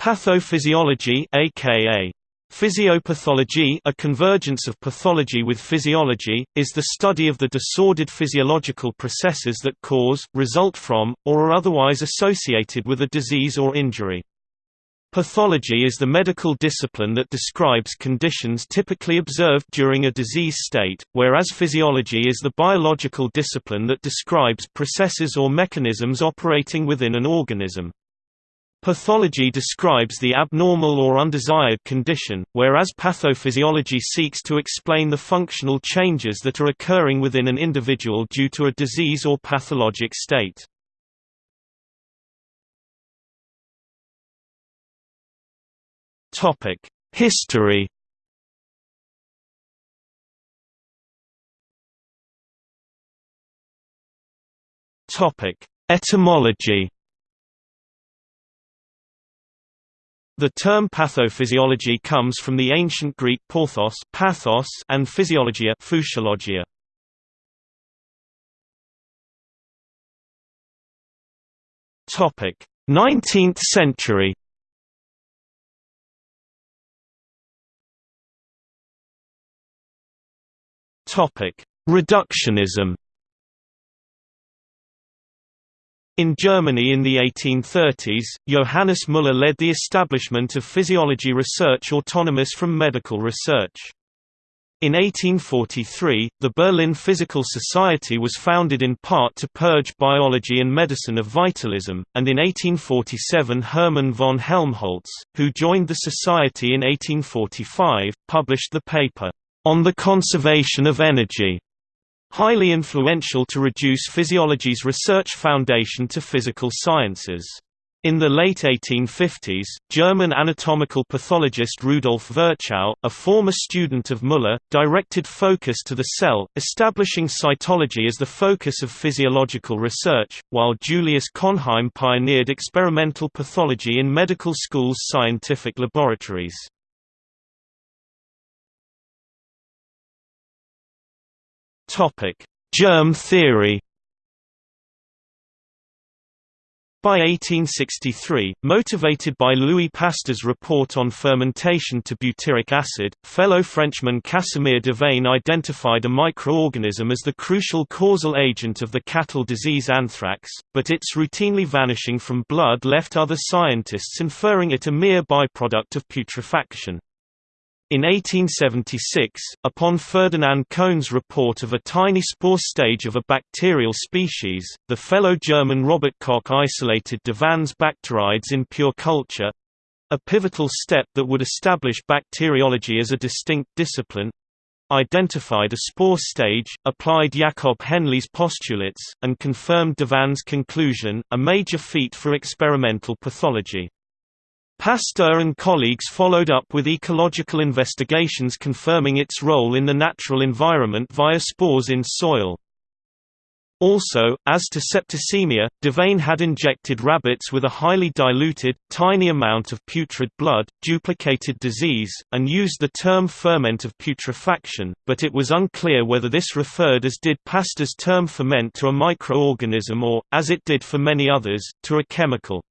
Pathophysiology aka Physiopathology a convergence of pathology with physiology, is the study of the disordered physiological processes that cause, result from, or are otherwise associated with a disease or injury. Pathology is the medical discipline that describes conditions typically observed during a disease state, whereas physiology is the biological discipline that describes processes or mechanisms operating within an organism. Pathology describes the abnormal or undesired condition, whereas pathophysiology seeks to explain the functional changes that are occurring within an individual due to a disease or pathologic state. History. Etymology. The term pathophysiology comes from the ancient Greek porthos, pathos and physiologia, physiologia. Topic: 19th century. Topic: Reductionism. In Germany in the 1830s, Johannes Müller led the establishment of physiology research autonomous from medical research. In 1843, the Berlin Physical Society was founded in part to purge biology and medicine of vitalism, and in 1847 Hermann von Helmholtz, who joined the society in 1845, published the paper, on the Conservation of Energy, highly influential to reduce physiology's research foundation to physical sciences. In the late 1850s, German anatomical pathologist Rudolf Virchow, a former student of Müller, directed focus to the cell, establishing cytology as the focus of physiological research, while Julius Cohnheim pioneered experimental pathology in medical schools' scientific laboratories. Topic: Germ theory. By 1863, motivated by Louis Pasteur's report on fermentation to butyric acid, fellow Frenchman Casimir Davaine identified a microorganism as the crucial causal agent of the cattle disease anthrax, but its routinely vanishing from blood left other scientists inferring it a mere byproduct of putrefaction. In 1876, upon Ferdinand Cohn's report of a tiny spore stage of a bacterial species, the fellow German Robert Koch isolated Davaine's bacterides in pure culture a pivotal step that would establish bacteriology as a distinct discipline identified a spore stage, applied Jakob Henle's postulates, and confirmed Davaine's conclusion, a major feat for experimental pathology. Pasteur and colleagues followed up with ecological investigations confirming its role in the natural environment via spores in soil. Also, as to septicemia, Davaine had injected rabbits with a highly diluted, tiny amount of putrid blood, duplicated disease, and used the term ferment of putrefaction, but it was unclear whether this referred as did Pasteur's term ferment to a microorganism or, as it did for many others, to a chemical.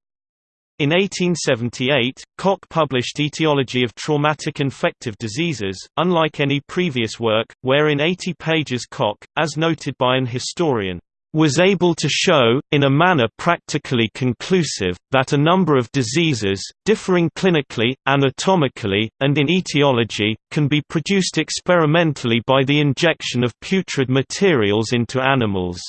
In 1878, Koch published Etiology of Traumatic Infective Diseases, unlike any previous work, where in 80 pages Koch, as noted by an historian, was able to show, in a manner practically conclusive, that a number of diseases, differing clinically, anatomically, and in etiology, can be produced experimentally by the injection of putrid materials into animals.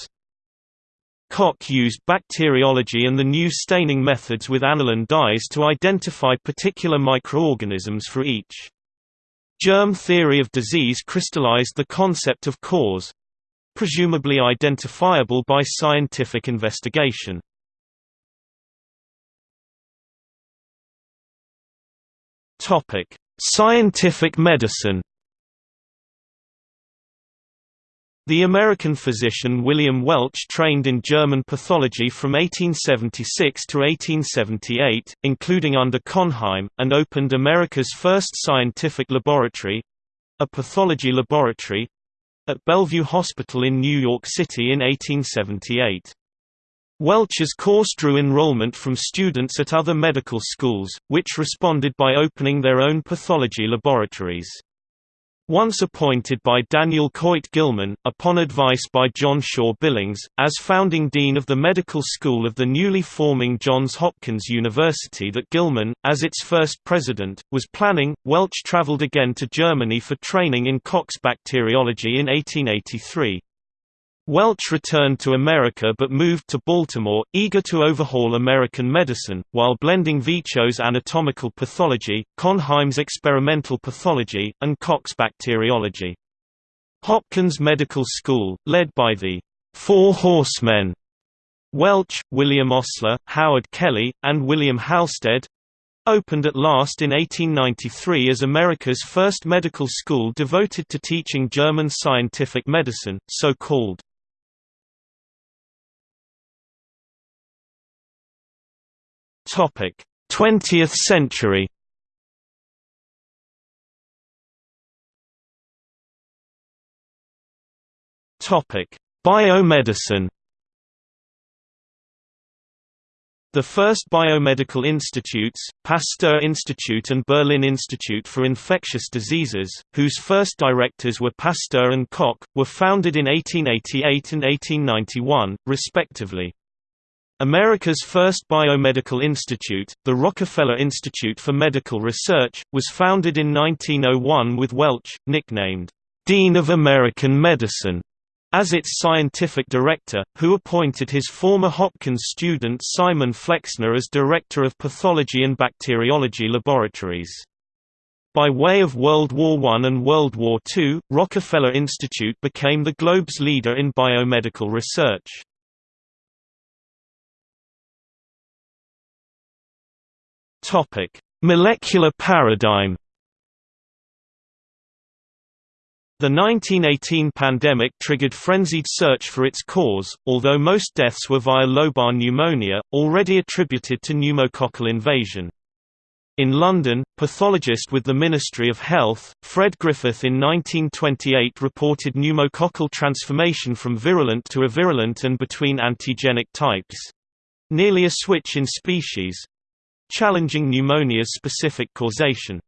Koch used bacteriology and the new staining methods with aniline dyes to identify particular microorganisms for each. Germ theory of disease crystallized the concept of cause presumably identifiable by scientific investigation. Scientific medicine The American physician William Welch trained in German pathology from 1876 to 1878, including under Cohnheim, and opened America's first scientific laboratory—a pathology laboratory—at Bellevue Hospital in New York City in 1878. Welch's course drew enrollment from students at other medical schools, which responded by opening their own pathology laboratories. Once appointed by Daniel Coit Gilman, upon advice by John Shaw Billings, as founding dean of the medical school of the newly forming Johns Hopkins University that Gilman, as its first president, was planning, Welch traveled again to Germany for training in Koch's bacteriology in 1883. Welch returned to America but moved to Baltimore, eager to overhaul American medicine, while blending Virchow's anatomical pathology, Cohnheim's experimental pathology, and Koch's bacteriology. Hopkins Medical School, led by the Four Horsemen Welch, William Osler, Howard Kelly, and William Halsted opened at last in 1893 as America's first medical school devoted to teaching German scientific medicine, so called. Topic: 20th century. Topic: Biomedicine. The first biomedical institutes, Pasteur Institute and Berlin Institute for Infectious Diseases, whose first directors were Pasteur and Koch, were founded in 1888 and 1891, respectively. America's first biomedical institute, the Rockefeller Institute for Medical Research, was founded in 1901 with Welch, nicknamed, "'Dean of American Medicine' as its scientific director, who appointed his former Hopkins student Simon Flexner as Director of Pathology and Bacteriology Laboratories. By way of World War I and World War II, Rockefeller Institute became the globe's leader in biomedical research. Topic: Molecular paradigm. The 1918 pandemic triggered frenzied search for its cause, although most deaths were via lobar pneumonia, already attributed to pneumococcal invasion. In London, pathologist with the Ministry of Health, Fred Griffith in 1928 reported pneumococcal transformation from virulent to avirulent and between antigenic types—nearly a switch in species, challenging pneumonia's specific causation.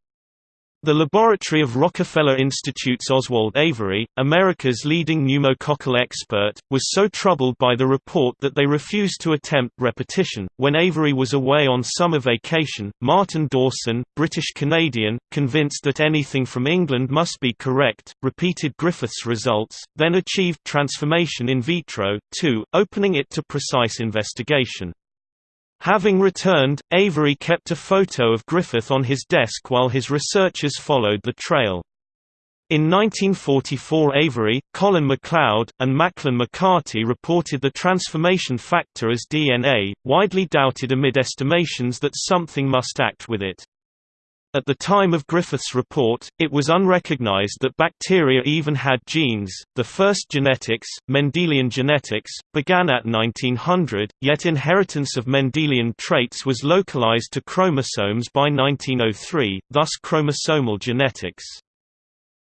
The laboratory of Rockefeller Institute's Oswald Avery, America's leading pneumococcal expert, was so troubled by the report that they refused to attempt repetition. When Avery was away on summer vacation, Martin Dawson, British Canadian, convinced that anything from England must be correct, repeated Griffith's results, then achieved transformation in vitro, too, opening it to precise investigation. Having returned, Avery kept a photo of Griffith on his desk while his researchers followed the trail. In 1944 Avery, Colin MacLeod, and Maclyn McCarty reported the transformation factor as DNA, widely doubted amid estimations that something must act with it. At the time of Griffith's report, it was unrecognized that bacteria even had genes. The first genetics, Mendelian genetics, began at 1900, yet inheritance of Mendelian traits was localized to chromosomes by 1903, thus chromosomal genetics.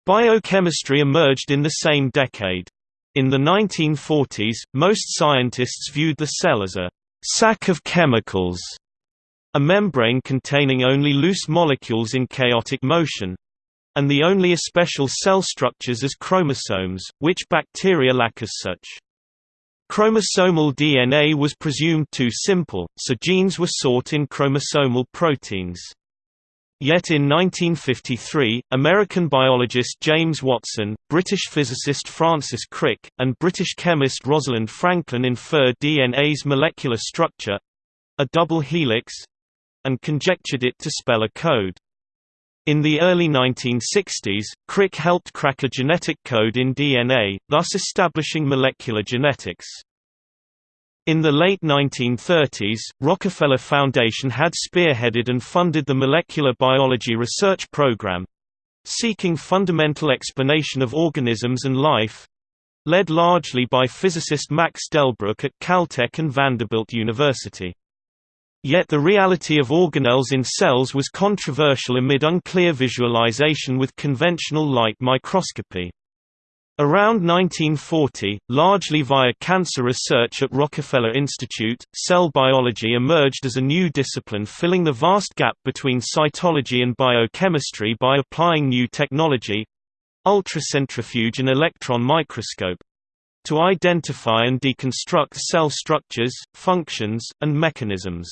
Biochemistry emerged in the same decade. In the 1940s, most scientists viewed the cell as a sack of chemicals a membrane containing only loose molecules in chaotic motion and the only especial cell structures as chromosomes, which bacteria lack as such. Chromosomal DNA was presumed too simple, so genes were sought in chromosomal proteins. Yet in 1953, American biologist James Watson, British physicist Francis Crick, and British chemist Rosalind Franklin inferred DNA's molecular structure—a double helix, and conjectured it to spell a code. In the early 1960s, Crick helped crack a genetic code in DNA, thus establishing molecular genetics. In the late 1930s, Rockefeller Foundation had spearheaded and funded the Molecular Biology Research Program seeking fundamental explanation of organisms and life led largely by physicist Max Delbruck at Caltech and Vanderbilt University. Yet the reality of organelles in cells was controversial amid unclear visualization with conventional light microscopy. Around 1940, largely via cancer research at Rockefeller Institute, cell biology emerged as a new discipline filling the vast gap between cytology and biochemistry by applying new technology—ultracentrifuge and electron microscope—to identify and deconstruct cell structures, functions, and mechanisms.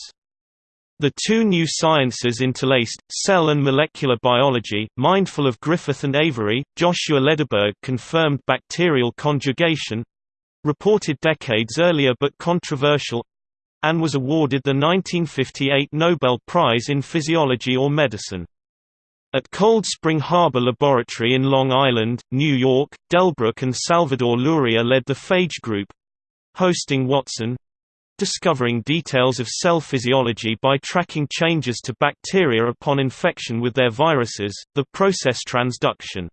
The two new sciences interlaced, cell and molecular biology. Mindful of Griffith and Avery, Joshua Lederberg confirmed bacterial conjugation reported decades earlier but controversial and was awarded the 1958 Nobel Prize in Physiology or Medicine. At Cold Spring Harbor Laboratory in Long Island, New York, Delbruck and Salvador Luria led the phage group hosting Watson, discovering details of cell physiology by tracking changes to bacteria upon infection with their viruses, the process transduction.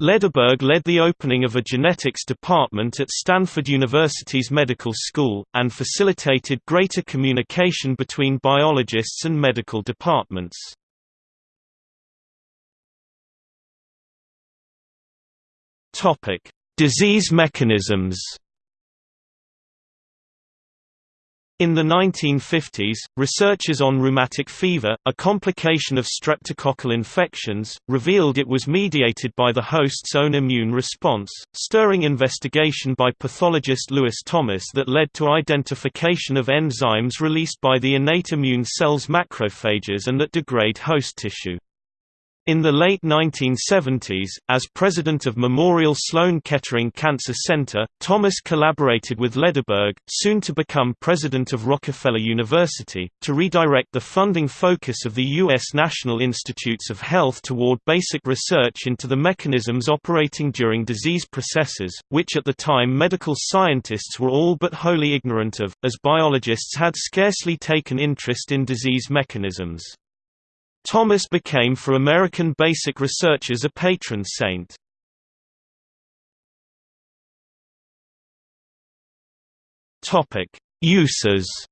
Lederberg led the opening of a genetics department at Stanford University's medical school, and facilitated greater communication between biologists and medical departments. Disease mechanisms In the 1950s, researchers on rheumatic fever, a complication of streptococcal infections, revealed it was mediated by the host's own immune response, stirring investigation by pathologist Lewis Thomas that led to identification of enzymes released by the innate immune cells macrophages and that degrade host tissue. In the late 1970s, as president of Memorial Sloan Kettering Cancer Center, Thomas collaborated with Lederberg, soon to become president of Rockefeller University, to redirect the funding focus of the U.S. National Institutes of Health toward basic research into the mechanisms operating during disease processes, which at the time medical scientists were all but wholly ignorant of, as biologists had scarcely taken interest in disease mechanisms. Thomas became for American basic researchers a patron saint. Uses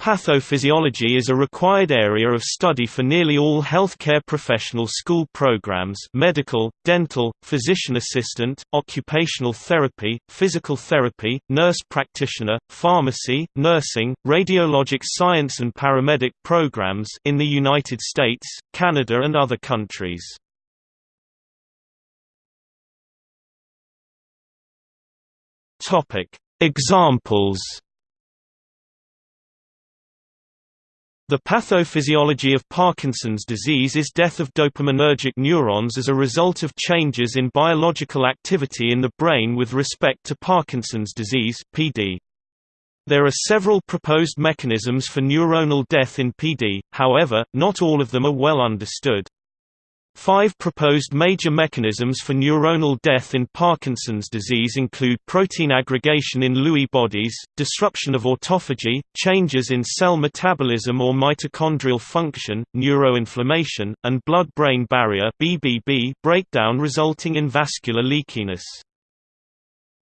Pathophysiology is a required area of study for nearly all healthcare professional school programs medical, dental, physician assistant, occupational therapy, physical therapy, nurse practitioner, pharmacy, nursing, radiologic science and paramedic programs in the United States, Canada and other countries. Examples The pathophysiology of Parkinson's disease is death of dopaminergic neurons as a result of changes in biological activity in the brain with respect to Parkinson's disease (PD). There are several proposed mechanisms for neuronal death in PD, however, not all of them are well understood. Five proposed major mechanisms for neuronal death in Parkinson's disease include protein aggregation in Lewy bodies, disruption of autophagy, changes in cell metabolism or mitochondrial function, neuroinflammation, and blood-brain barrier (BBB) breakdown resulting in vascular leakiness.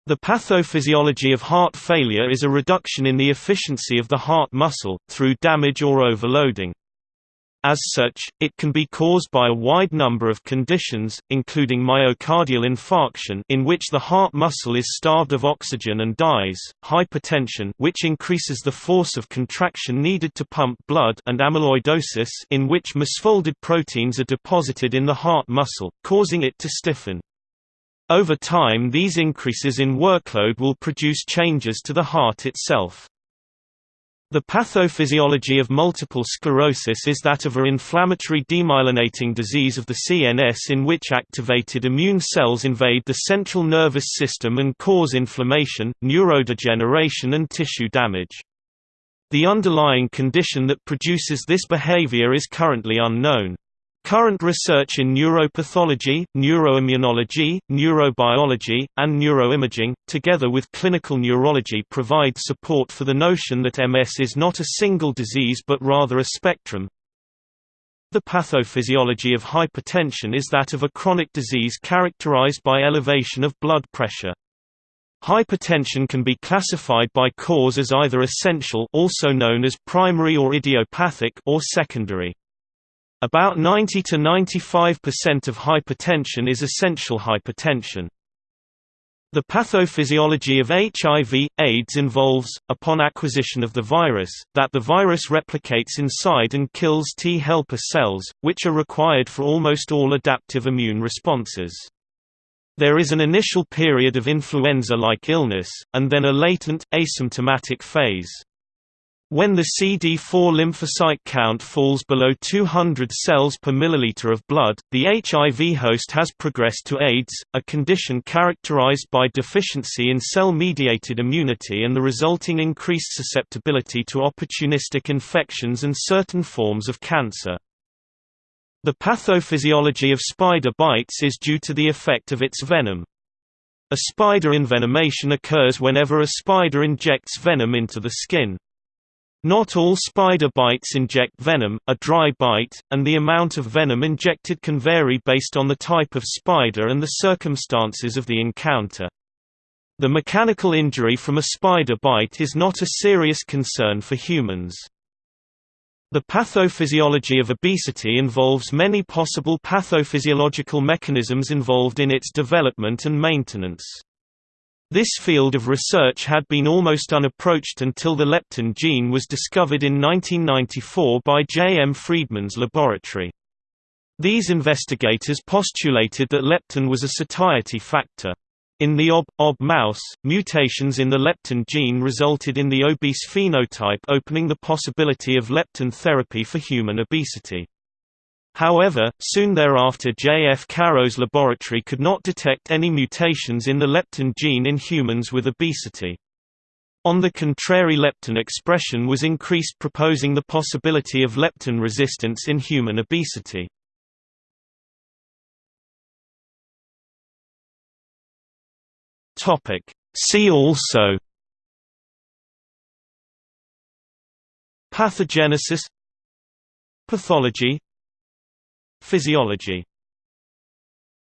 The pathophysiology of heart failure is a reduction in the efficiency of the heart muscle, through damage or overloading. As such, it can be caused by a wide number of conditions, including myocardial infarction in which the heart muscle is starved of oxygen and dies, hypertension which increases the force of contraction needed to pump blood and amyloidosis in which misfolded proteins are deposited in the heart muscle, causing it to stiffen. Over time these increases in workload will produce changes to the heart itself. The pathophysiology of multiple sclerosis is that of a inflammatory demyelinating disease of the CNS in which activated immune cells invade the central nervous system and cause inflammation, neurodegeneration and tissue damage. The underlying condition that produces this behavior is currently unknown. Current research in neuropathology, neuroimmunology, neurobiology, and neuroimaging, together with clinical neurology provide support for the notion that MS is not a single disease but rather a spectrum. The pathophysiology of hypertension is that of a chronic disease characterized by elevation of blood pressure. Hypertension can be classified by cause as either essential also known as primary or idiopathic or secondary. About 90 to 95% of hypertension is essential hypertension. The pathophysiology of HIV, AIDS involves, upon acquisition of the virus, that the virus replicates inside and kills T helper cells, which are required for almost all adaptive immune responses. There is an initial period of influenza-like illness, and then a latent, asymptomatic phase. When the CD4 lymphocyte count falls below 200 cells per milliliter of blood, the HIV host has progressed to AIDS, a condition characterized by deficiency in cell-mediated immunity and the resulting increased susceptibility to opportunistic infections and certain forms of cancer. The pathophysiology of spider bites is due to the effect of its venom. A spider envenomation occurs whenever a spider injects venom into the skin. Not all spider bites inject venom, a dry bite, and the amount of venom injected can vary based on the type of spider and the circumstances of the encounter. The mechanical injury from a spider bite is not a serious concern for humans. The pathophysiology of obesity involves many possible pathophysiological mechanisms involved in its development and maintenance. This field of research had been almost unapproached until the leptin gene was discovered in 1994 by J. M. Friedman's laboratory. These investigators postulated that leptin was a satiety factor. In the OB-OB mouse, mutations in the leptin gene resulted in the obese phenotype opening the possibility of leptin therapy for human obesity. However, soon thereafter J. F. Caro's laboratory could not detect any mutations in the leptin gene in humans with obesity. On the contrary leptin expression was increased proposing the possibility of leptin resistance in human obesity. See also Pathogenesis Pathology Physiology